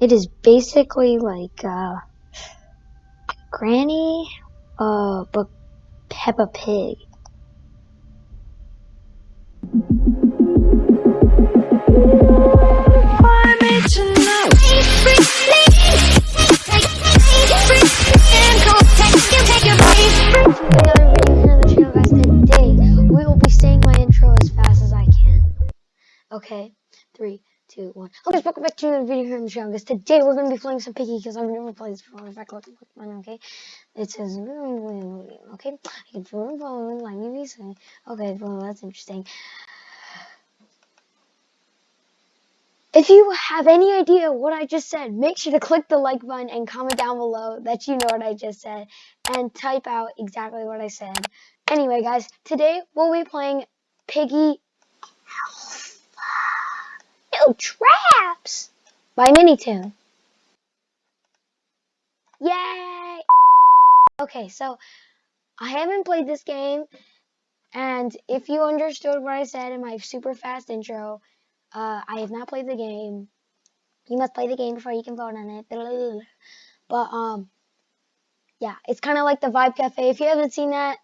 It is basically like uh, Granny, uh, but Peppa Pig. Tonight and go take your body here on the channel guys today, we will be saying my intro as fast as I can. Okay, three, two, one. Okay, welcome back to another video here on the channel, guys. Today we're gonna be playing some Piggy because I've never played this before. In fact, look, look, mine, okay? It says, okay, I can a phone like say. Okay, well, that's interesting. If you have any idea what I just said, make sure to click the like button and comment down below that you know what I just said and type out exactly what I said. Anyway, guys, today we'll be playing Piggy No Traps by Minitoon. Yay! Okay, so I haven't played this game, and if you understood what I said in my super fast intro, uh, I have not played the game. You must play the game before you can vote on it. But, um, yeah, it's kind of like the Vibe Cafe. If you haven't seen that,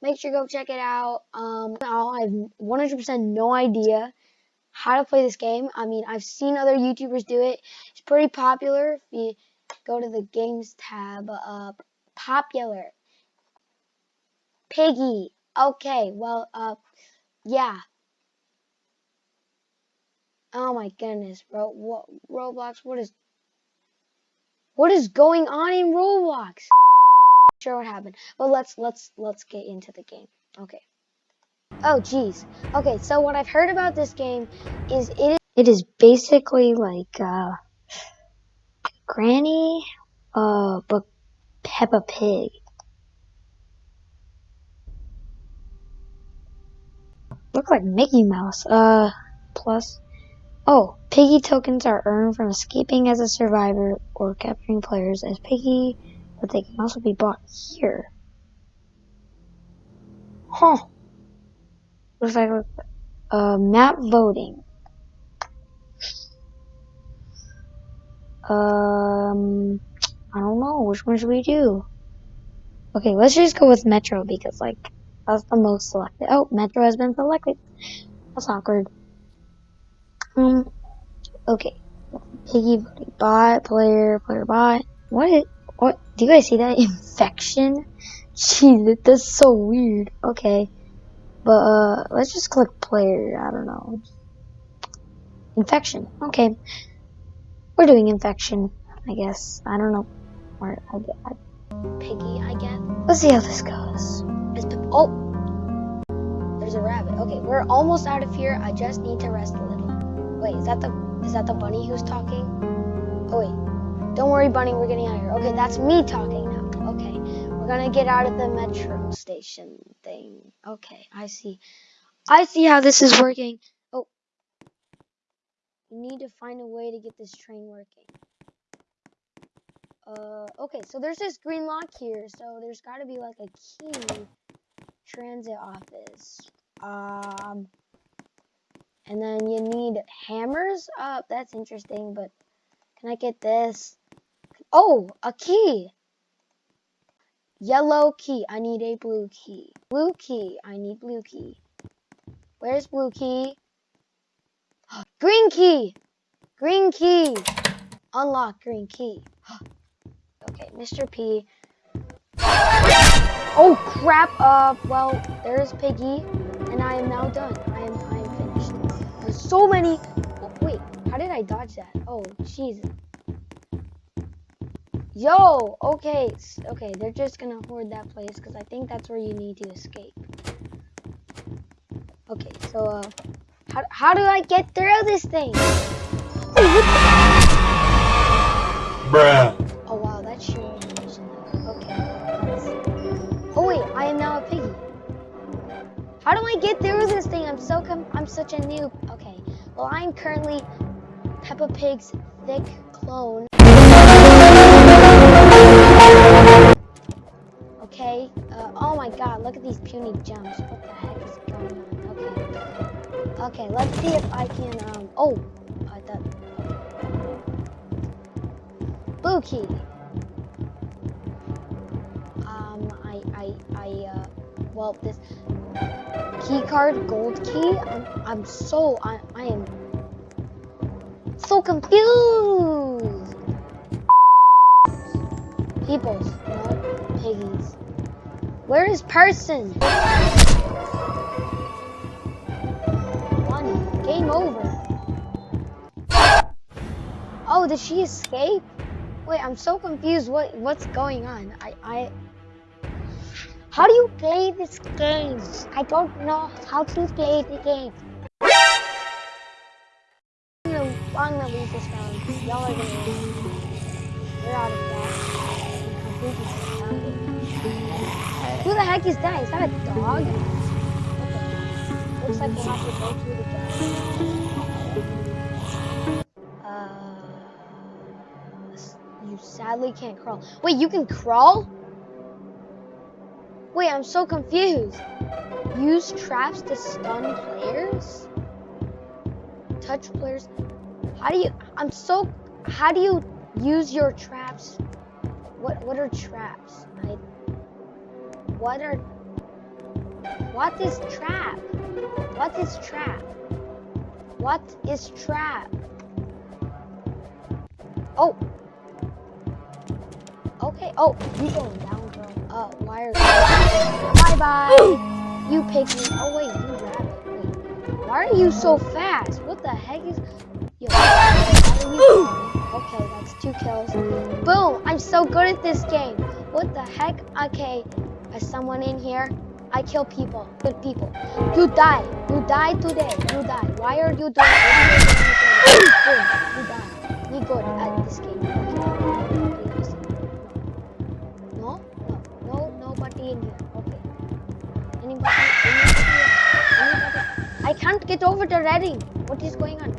make sure to go check it out. Um, I have 100% no idea how to play this game. I mean, I've seen other YouTubers do it. It's pretty popular. If you go to the games tab, uh, popular. Piggy. Okay, well, uh, yeah. Oh my goodness, bro. What Roblox? What is What is going on in Roblox? Sure what happened. But let's let's let's get into the game. Okay. Oh jeez. Okay, so what I've heard about this game is it is, it is basically like uh Granny uh but Peppa Pig. Look like Mickey Mouse. Uh plus Oh, Piggy tokens are earned from escaping as a survivor or capturing players as Piggy, but they can also be bought here. Huh. Looks like uh, map voting. Um, I don't know. Which one should we do? Okay, let's just go with Metro because, like, that's the most selected. Oh, Metro has been selected. That's awkward. Um, okay. Piggy voting bot, player, player bot. What? What? Do you guys see that? Infection? Jeez, that's so weird. Okay. But, uh, let's just click player. I don't know. Infection. Okay. We're doing infection, I guess. I don't know. Or, I I, Piggy, I guess. Let's see how this goes. oh! There's a rabbit. Okay, we're almost out of here. I just need to rest a little. Wait, is that the is that the bunny who's talking? Oh wait. Don't worry, bunny, we're getting out of here. Okay, that's me talking. We're gonna get out of the metro station thing. Okay, I see. I see how this is working. Oh. We need to find a way to get this train working. Uh, okay, so there's this green lock here, so there's gotta be like a key transit office. Um, and then you need hammers. Uh, that's interesting, but can I get this? Oh, a key. Yellow key. I need a blue key. Blue key. I need blue key. Where's blue key? Green key. Green key. Unlock green key. okay, Mr. P. Oh crap. Uh, well, there's Piggy, and I am now done. I am I am finished. There's so many. Oh, wait, how did I dodge that? Oh, jeez. Yo, okay, okay, they're just gonna hoard that place because I think that's where you need to escape. Okay, so, uh, how, how do I get through this thing? Bruh. Oh, wow, that's sure. Okay. Oh, wait, I am now a piggy. How do I get through this thing? I'm so com I'm such a noob. Okay. Well, I'm currently Peppa Pig's thick clone. Okay. Uh, oh my god, look at these puny jumps. What the heck is going on? Okay. Okay, let's see if I can, um, oh, I thought, blue key. Um, I, I, I, uh, well, this key card, gold key. I'm, I'm so, I, I am so confused. Peoples, no, piggies. Where is person? One, game over. Oh, did she escape? Wait, I'm so confused. What what's going on? I I. How do you play this game? I don't know how to play the game. I'm gonna, lose this round. Y'all are gonna. We're out of gas. Who the heck is that? Is that a dog? Looks like we'll have to go through the dog. Uh, you sadly can't crawl. Wait, you can crawl? Wait, I'm so confused. Use traps to stun players? Touch players? How do you? I'm so. How do you use your traps? What What are traps? I. What are? What is trap? What is trap? What is trap? Oh. Okay. Oh, you going down, bro? Uh, why are? Bye bye. You pick me. Oh wait, you rabbit. Wait. Why are you so fast? What the heck is? Yo? Okay, that's two kills. Boom! I'm so good at this game. What the heck? Okay, as someone in here, I kill people. Good people. You die. You die today. You die. Why are you doing? Are you die. Be good at this game. No, no, no, nobody in here. Okay. Anybody? Anybody? Anybody? I can't get over the reading. What is going on?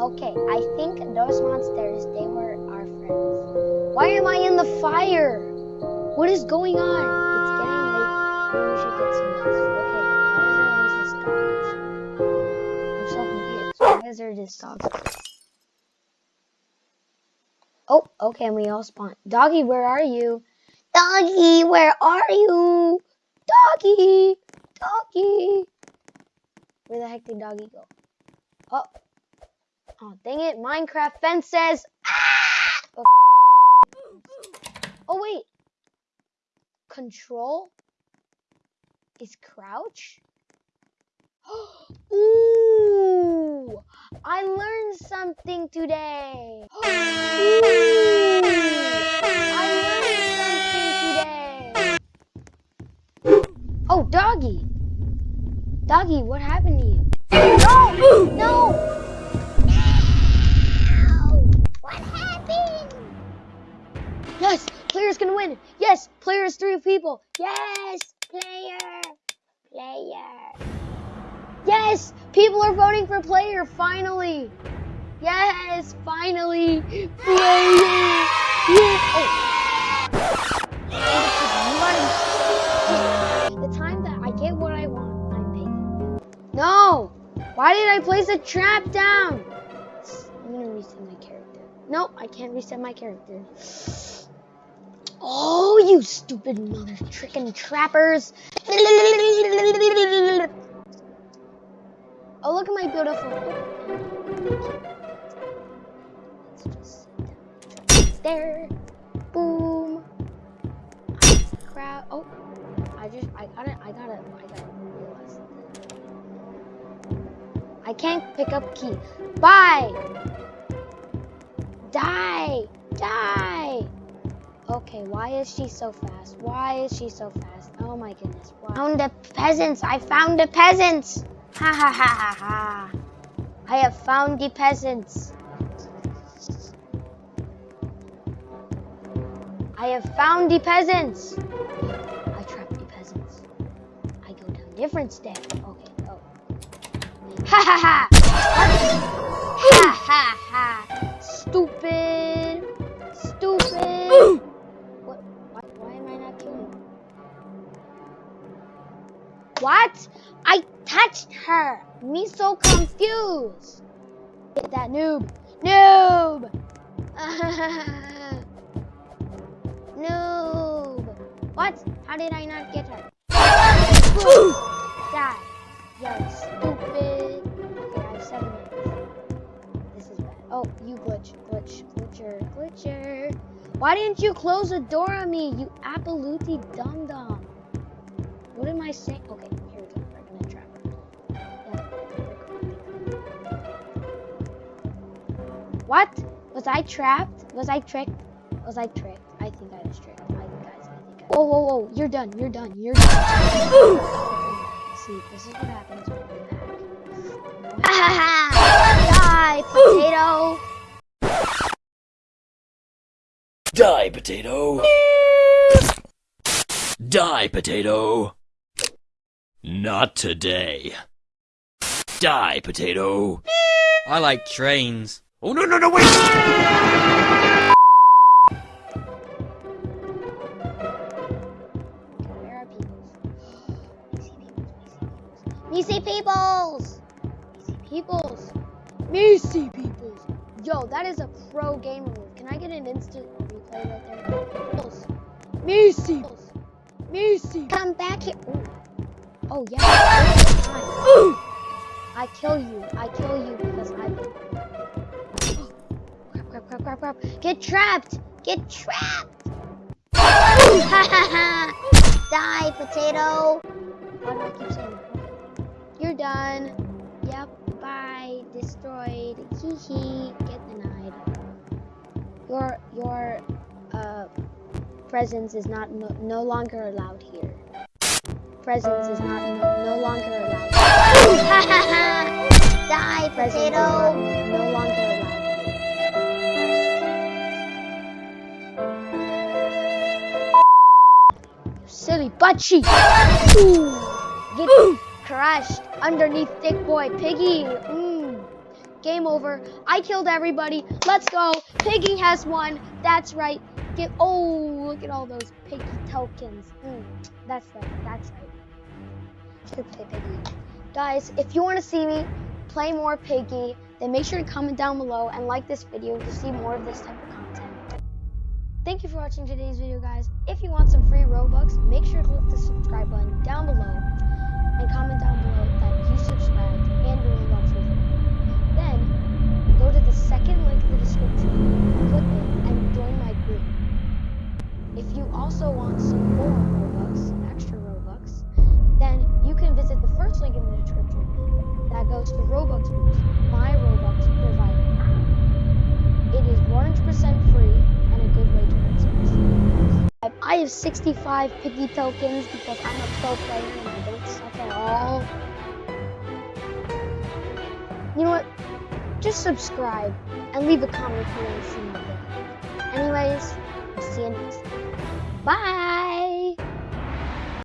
Okay, I think those monsters, they. Why am I in the fire? What is going on? It's getting late. Maybe we should get some rest. Okay, why is there always this dogs? I'm so confused. Why is there this dogs? Oh, okay, and we all spawn. Doggy, where are you? Doggy, where are you? Doggy, doggy. Where the heck did doggy go? Oh, oh, dang it! Minecraft fences. Ah! Oh, oh wait. Control is crouch. Ooh, I learned something today. Ooh, I learned something today. Oh, doggy. Doggy, what happened to you? No! No! Player's gonna win. Yes, player is three people. Yes, player, player. Yes, people are voting for player finally. Yes, finally, player. Yeah. Oh. The time that I get what I want, I'm. No! Why did I place a trap down? I'm gonna reset my character. Nope, I can't reset my character. Oh, you stupid mother tricking trappers! Oh, look at my beautiful. There. Boom. Crowd. Oh, I just, I gotta, I gotta, I gotta realize. I can't pick up key. Bye. Die. Die. Okay, why is she so fast? Why is she so fast? Oh my goodness. Why? Found the peasants. I found the peasants. Ha ha ha ha ha. I have found the peasants. I have found the peasants. I trapped the peasants. I go down different stairs. Okay, oh. Ha ha ha! Ha ha ha! Stupid! What? I touched her. Me so confused. Get that noob. Noob. noob. What? How did I not get her? Boom. Die. You're stupid. Okay, I have seven. This is bad. Oh, you glitch, glitch, glitcher, glitcher. Why didn't you close the door on me, you Appalooty dum dum? What am I saying? Okay, here we go. Gonna trap What? Was I trapped? Was I tricked? Was I tricked? I think I was tricked. I think guys, I think I Whoa, whoa, whoa. You're done. You're done. You're done. See, this is what happens when you hack. Die, potato. Die, potato. Die, potato. Not today. Die, potato. I like trains. Oh, no, no, no, wait! Where are peoples? Me see peoples. Me see peoples. Me see peoples. Yo, that is a pro gamer move. Can I get an instant replay right there? Peoples. Me see. Peoples. Me see. Come back here. Ooh. Oh yeah. I kill you. I kill you because I. Crap, crap, crap, crap, crap. Get trapped. Get trapped. Die, potato. Why do I keep saying that? You're done. Yep. Bye. Destroyed. Hee hee. Get denied. Your your uh presence is not no, no longer allowed here. Presence is not no, longer allowed. Die, potato. No longer allowed. silly butt cheek. Ooh, get crushed underneath thick boy Piggy. Mm. Game over. I killed everybody. Let's go. Piggy has won. That's right. Get oh look at all those piggy tokens. Mm. That's right. That's right. Should play Piggy. Guys, if you want to see me play more Piggy, then make sure to comment down below and like this video to see more of this type of content. Thank you for watching today's video, guys. If you want some free Robux, make sure to click the subscribe button down below and comment down below that you subscribed and Robux was free. Then, go to the second link in the description, click it, and join my group. If you also want some more Robux, can visit the first link in the description that goes to Robux Boost, my Robux provider. It is 100% free and a good way to earn some. I have 65 piggy tokens because I'm a pro player and I don't suck at all. You know what? Just subscribe and leave a comment if you want to see more. Anyways, I'll see you next time. Bye!